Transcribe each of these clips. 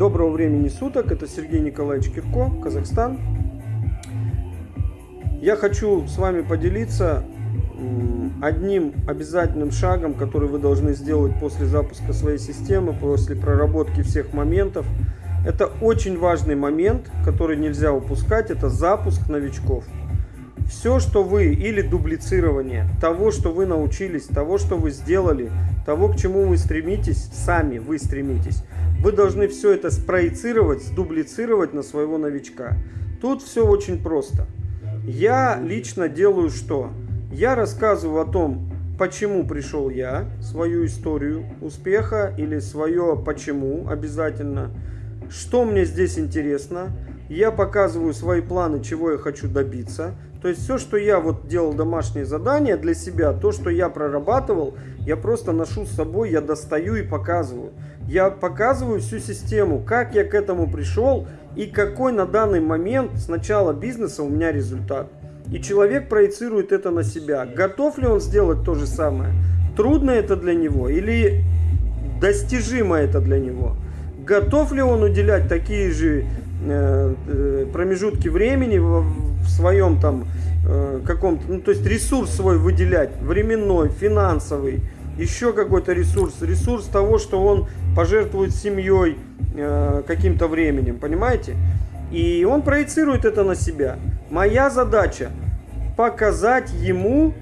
Доброго времени суток, это Сергей Николаевич Кирко, Казахстан. Я хочу с вами поделиться одним обязательным шагом, который вы должны сделать после запуска своей системы, после проработки всех моментов. Это очень важный момент, который нельзя упускать, это запуск новичков. Все, что вы, или дублицирование того, что вы научились, того, что вы сделали, того, к чему вы стремитесь, сами вы стремитесь, вы должны все это спроецировать, сдублицировать на своего новичка. Тут все очень просто. Я лично делаю что? Я рассказываю о том, почему пришел я, свою историю успеха или свое почему обязательно, что мне здесь интересно. Я показываю свои планы, чего я хочу добиться. То есть все, что я вот делал домашние задания для себя, то, что я прорабатывал, я просто ношу с собой, я достаю и показываю. Я показываю всю систему, как я к этому пришел и какой на данный момент с начала бизнеса у меня результат. И человек проецирует это на себя. Готов ли он сделать то же самое? Трудно это для него или достижимо это для него? Готов ли он уделять такие же э, э промежутки времени в, своем там э, каком-то, ну то есть ресурс свой выделять, временной, финансовый, еще какой-то ресурс, ресурс того, что он пожертвует семьей э, каким-то временем, понимаете? И он проецирует это на себя. Моя задача показать ему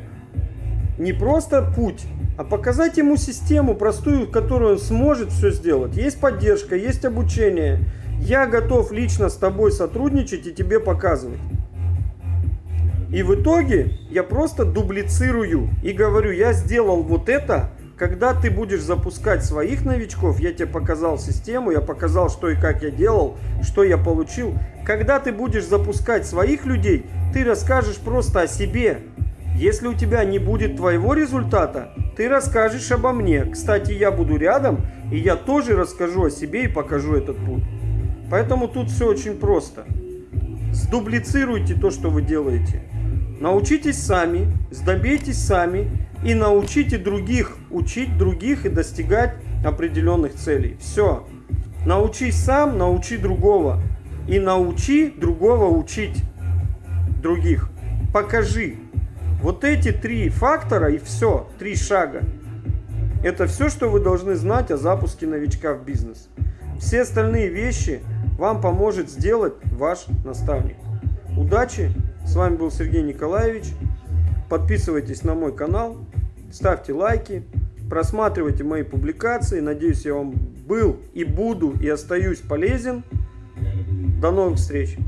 не просто путь, а показать ему систему простую, в которой он сможет все сделать. Есть поддержка, есть обучение. Я готов лично с тобой сотрудничать и тебе показывать. И в итоге я просто дублицирую и говорю, я сделал вот это, когда ты будешь запускать своих новичков, я тебе показал систему, я показал, что и как я делал, что я получил. Когда ты будешь запускать своих людей, ты расскажешь просто о себе. Если у тебя не будет твоего результата, ты расскажешь обо мне. Кстати, я буду рядом, и я тоже расскажу о себе и покажу этот путь. Поэтому тут все очень просто. Сдублицируйте то, что вы делаете. Научитесь сами, сдобейтесь сами и научите других учить других и достигать определенных целей. Все. Научись сам, научи другого. И научи другого учить других. Покажи. Вот эти три фактора и все, три шага. Это все, что вы должны знать о запуске новичка в бизнес. Все остальные вещи вам поможет сделать ваш наставник. Удачи! С вами был Сергей Николаевич. Подписывайтесь на мой канал, ставьте лайки, просматривайте мои публикации. Надеюсь, я вам был и буду и остаюсь полезен. До новых встреч!